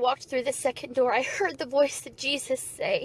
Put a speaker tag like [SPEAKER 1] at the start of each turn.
[SPEAKER 1] walked through the second door, I heard the voice of Jesus say,